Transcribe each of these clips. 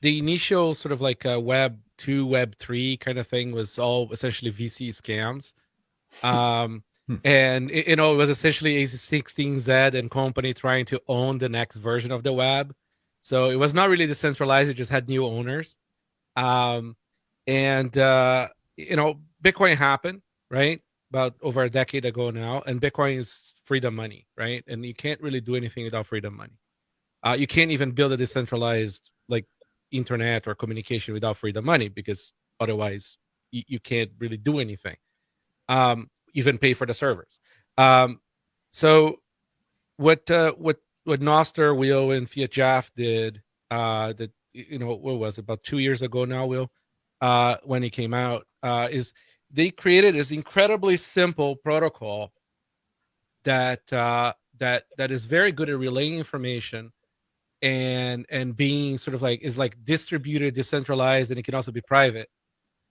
the initial sort of like a web two, web three kind of thing was all essentially VC scams. Um, hmm. and you know, it was essentially a16z and company trying to own the next version of the web. So it was not really decentralized; it just had new owners. Um, and uh, you know, Bitcoin happened right about over a decade ago now, and Bitcoin is freedom money, right? And you can't really do anything without freedom money. Uh, you can't even build a decentralized internet or communication without freedom money because otherwise you, can't really do anything. Um, even pay for the servers. Um, so what uh, what what Nostr, Will, and fiatjaf did uh, that you know what was it, about two years ago now, Will, uh, when he came out, uh, is they created this incredibly simple protocol that uh, that that is very good at relaying information and and being sort of like is like distributed, decentralized, and it can also be private.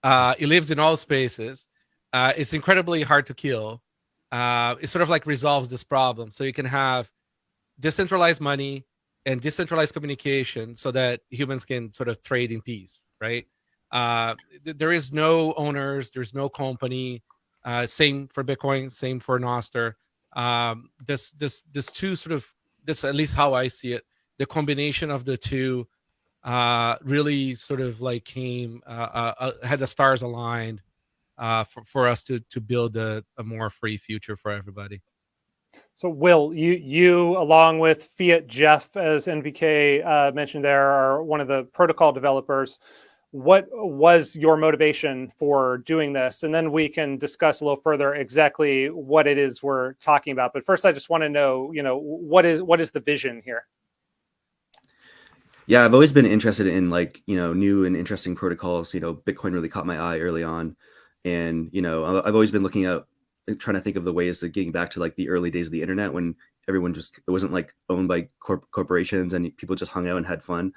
Uh, it lives in all spaces. Uh, it's incredibly hard to kill. Uh, it sort of like resolves this problem. So you can have decentralized money and decentralized communication so that humans can sort of trade in peace, right? Uh, th- there is no owners, there's no company. Uh, same for Bitcoin, same for Nostr. Um, this this this two sort of this at least how I see it. The combination of the two uh, really sort of like came uh, uh, uh had the stars aligned for for us to to build a, a more free future for everybody. So, Will, you you along with fiatjaf, as NVK uh, mentioned, there are one of the protocol developers. What was your motivation for doing this? And then we can discuss a little further exactly what it is we're talking about. But first i just want to know you know what is what is the vision here yeah i've always been interested in like you know new and interesting protocols you know bitcoin really caught my eye early on and you know i've always been looking at trying to think of the ways of getting back to like the early days of the internet when everyone just it wasn't like owned by corp- corporations and people just hung out and had fun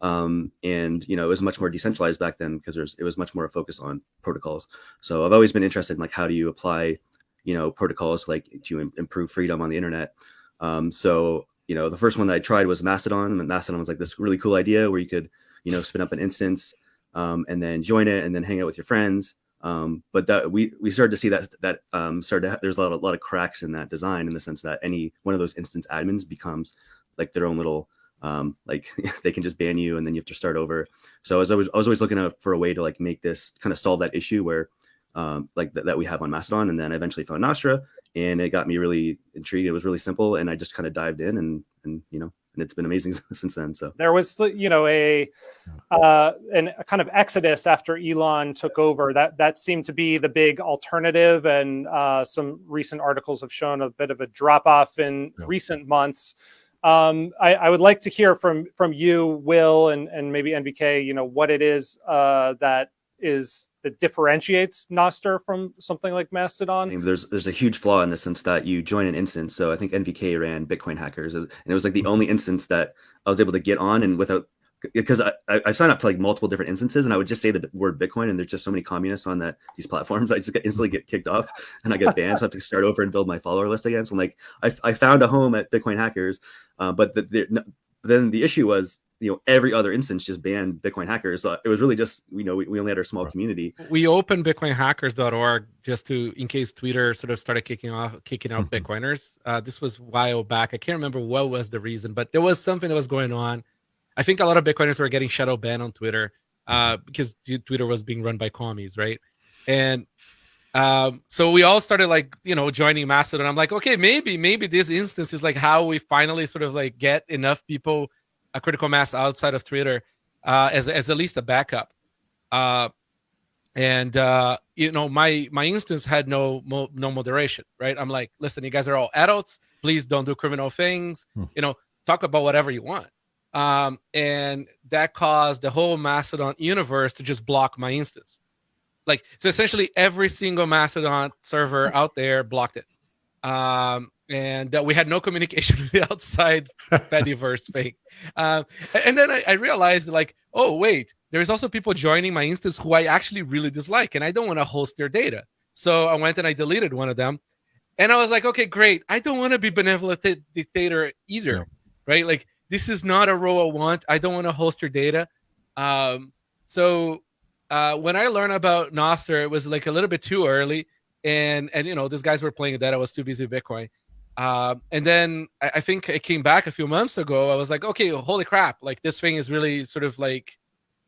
um, and you know it was much more decentralized back then because there's it was much more a focus on protocols. So I've always been interested in like how do you apply you know protocols like to Im- improve freedom on the internet. Um, so you know the first one that I tried was Mastodon, and Mastodon was like this really cool idea where you could you know spin up an instance um, and then join it and then hang out with your friends. Um, but that we we started to see that that um, started to there's a lot, of, a lot of cracks in that design in the sense that any one of those instance admins becomes like their own little um, like they can just ban you and then you have to start over. So I was always, I was always looking out for a way to like make this kind of solve that issue where um, like th- that we have on Mastodon. And then I eventually found Nostr and it got me really intrigued. It was really simple and I just kind of dived in and, and, you know, and it's been amazing since then. So there was, you know, a, uh, an, a kind of exodus after Elon took over that, that seemed to be the big alternative. And uh, some recent articles have shown a bit of a drop off in yeah. recent months. Um, I, I, would like to hear from from you, Will, and and maybe NVK. You know what it is uh, that is that differentiates Nostr from something like Mastodon. There's there's a huge flaw in the sense that you join an instance. So I think NVK ran Bitcoin Hackers, and it was like the only instance that I was able to get on, and without because I, I signed up to like multiple different instances and I would just say the word Bitcoin and there's just so many communists on that these platforms. I just get instantly get kicked off and I get banned. so I have to start over and build my follower list again. So I'm like, I, I found a home at Bitcoin hackers. Uh, but the, the, then the issue was, you know, every other instance just banned Bitcoin hackers. So it was really just, you know, we, we only had our small community. We opened bitcoinhackers.org just to, in case Twitter sort of started kicking off, kicking out mm-hmm. Bitcoiners. Uh, this was a while back. I can't remember what was the reason, but there was something that was going on I think a lot of Bitcoiners were getting shadow banned on Twitter uh, because Twitter was being run by commies, right? And um, so we all started like you know joining Mastodon. I'm like, okay, maybe maybe this instance is like how we finally sort of like get enough people a critical mass outside of Twitter uh, as as at least a backup. Uh, and uh, you know my my instance had no mo- no moderation, right? I'm like, listen, you guys are all adults. Please don't do criminal things. Hmm. You know, talk about whatever you want um, and that caused the whole Mastodon universe to just block my instance. Like so, essentially, every single Mastodon server out there blocked it, um, and uh, we had no communication with the outside Fediverse thing. Um, and then I, I realized, like, oh wait, there's also people joining my instance who I actually really dislike, and I don't want to host their data. So I went and I deleted one of them, and I was like, okay, great. I don't want to be benevolent dictator either, right? Like this is not a role I want. I don't want to host your data. Um, so uh, when I learned about Nostr, it was like a little bit too early, and and you know these guys were playing that. I was too busy with Bitcoin. Uh, and then I, I, think it came back a few months ago. I was like, okay, holy crap! Like this thing is really sort of like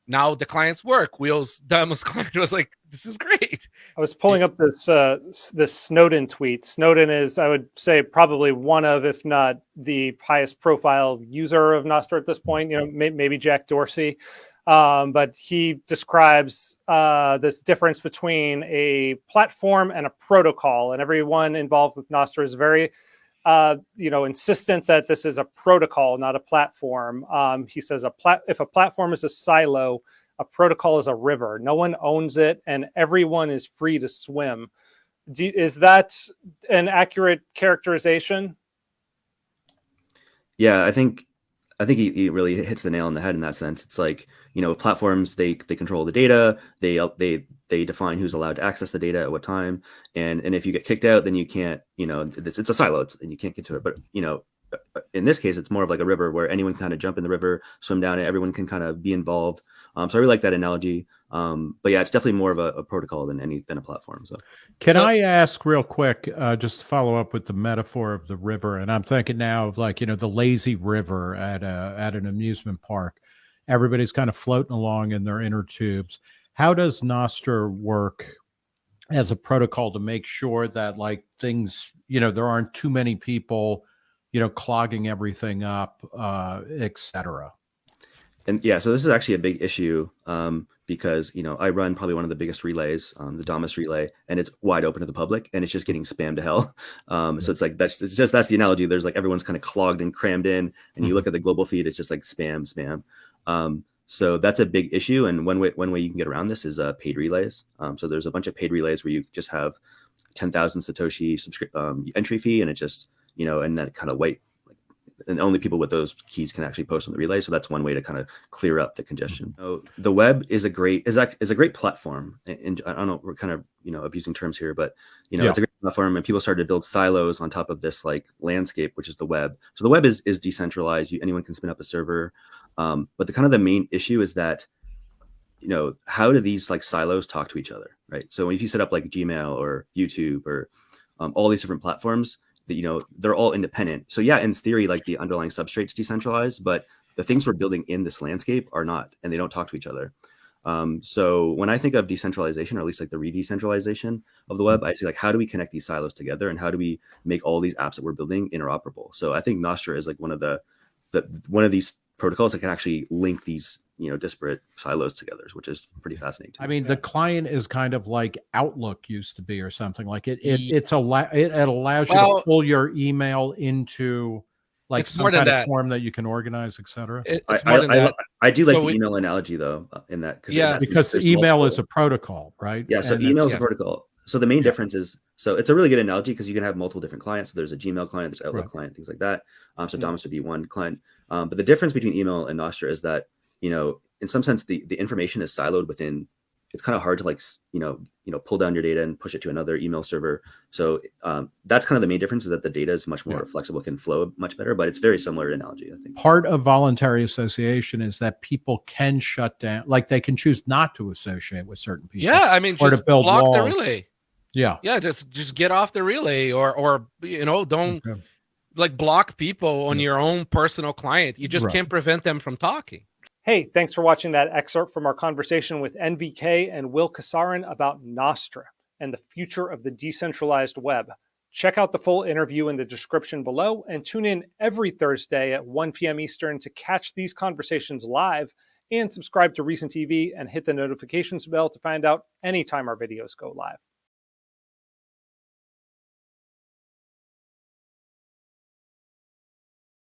now the clients work. Will's Damus client was like, this is great. I was pulling up this uh, this Snowden tweet. Snowden is, I would say, probably one of, if not the highest profile user of Nostr at this point. You know, may, maybe Jack Dorsey. Um, but he describes uh, this difference between a platform and a protocol, and everyone involved with Nostr is very uh, you know, insistent that this is a protocol, not a platform. Um, he says a plat if a platform is a silo, a protocol is a river. No one owns it, and everyone is free to swim. Do, is that an accurate characterization? Yeah, I think I think he, he, really hits the nail on the head in that sense. It's like you know platforms they they control the data, they they they define who's allowed to access the data at what time, and and if you get kicked out, then you can't you know it's, it's a silo, it's, and you can't get to it. But you know in this case, it's more of like a river where anyone can kind of jump in the river, swim down it, everyone can kind of be involved. Um, so I really like that analogy. Um, but yeah, it's definitely more of a, a, protocol than any than a platform. So, can so, I ask real quick, uh, just to follow up with the metaphor of the river? And I'm thinking now of like you know the lazy river at a at an amusement park. Everybody's kind of floating along in their inner tubes. How does Nostr work as a protocol to make sure that like things, you know, there aren't too many people, you know, clogging everything up, uh, etc and yeah, so this is actually a big issue um, because you know I run probably one of the biggest relays, um, the Damus relay, and it's wide open to the public, and it's just getting spammed to hell. Um, so it's like that's it's just that's the analogy. There's like everyone's kind of clogged and crammed in, and mm-hmm. you look at the global feed, it's just like spam, spam. Um, so that's a big issue, and one way one way you can get around this is uh, paid relays. Um, so there's a bunch of paid relays where you just have ten thousand satoshi subscri- um, entry fee, and it just you know, and that kind of white and only people with those keys can actually post on the relay. So that's one way to kind of clear up the congestion. Mm-hmm. So the web is a great is a, is a great platform. And I don't know, we're kind of you know abusing terms here, but you know yeah. it's a great platform, and people started to build silos on top of this like landscape, which is the web. So the web is is decentralized. You, anyone can spin up a server, um, but the kind of the main issue is that you know how do these like silos talk to each other, right? So if you set up like Gmail or YouTube or um, all these different platforms you know they're all independent. So yeah in theory like the underlying substrate's decentralized but the things we're building in this landscape are not and they don't talk to each other. Um, so when i think of decentralization or at least like the re-decentralization of the web i see like how do we connect these silos together and how do we make all these apps that we're building interoperable? So i think nostr is like one of the the one of these protocols that can actually link these you know disparate silos together which is pretty fascinating i mean the client is kind of like outlook used to be or something like it, it it's a it, it allows you to pull your email into like it's some more kind of that. form that you can organize etc it, it's I, more than I, that. I, I do like so the we, email analogy though uh, in that cause yeah because email multiple. is a protocol right yeah so and email is a protocol so the main yeah. difference is so it's a really good analogy because you can have multiple different clients. So there's a Gmail client, there's Outlook right. client, things like that. Um, so mm-hmm. Damus would be one client. Um, but the difference between email and Nostr is that you know, in some sense, the the information is siloed within. It's kind of hard to like you know you know pull down your data and push it to another email server. So um, that's kind of the main difference is that the data is much more yeah. flexible, can flow much better. But it's very similar analogy, I think. Part of voluntary association is that people can shut down, like they can choose not to associate with certain people. Yeah, I mean, or just to build block walls. the relay. Yeah, yeah, just just get off the relay, or or you know don't. Okay. Like block people on yeah. your own personal client. You just right. can't prevent them from talking. Hey, thanks for watching that excerpt from our conversation with NVK and Will Casarin about Nostr and the future of the decentralized web. Check out the full interview in the description below and tune in every Thursday at 1 p.m. Eastern to catch these conversations live and subscribe to Reason TV and hit the notifications bell to find out anytime our videos go live.